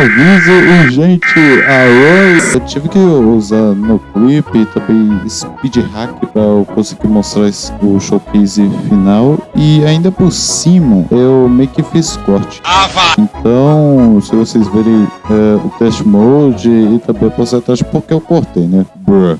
aviso urgente a Eu tive que usar no clipe e também speed hack para eu conseguir mostrar o showcase final e ainda por cima eu meio que fiz corte. Então, se vocês verem é, o test mode e também a porcentagem, porque eu cortei, né? Bruh.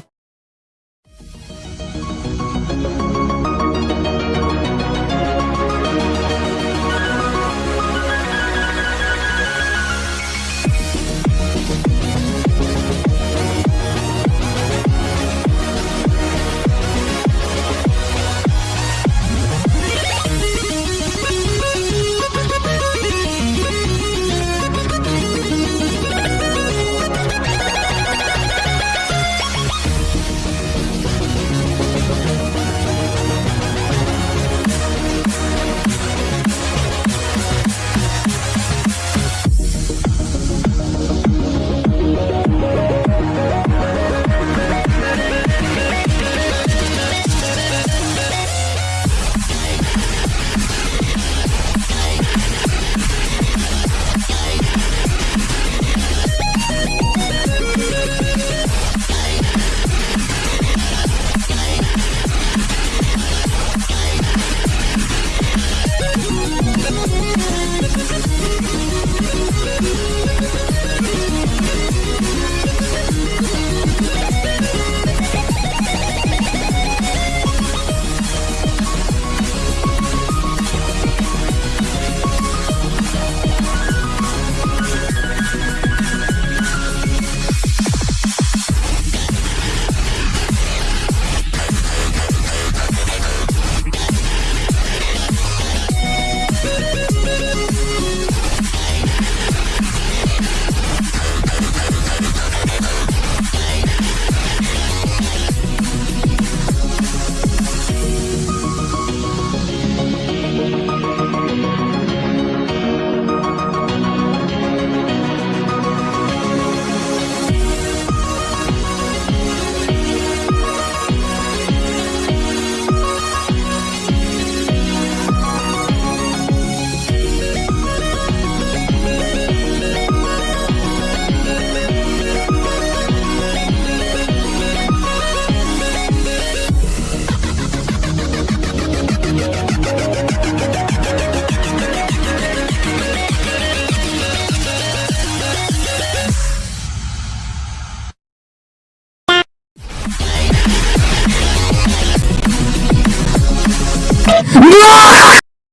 No!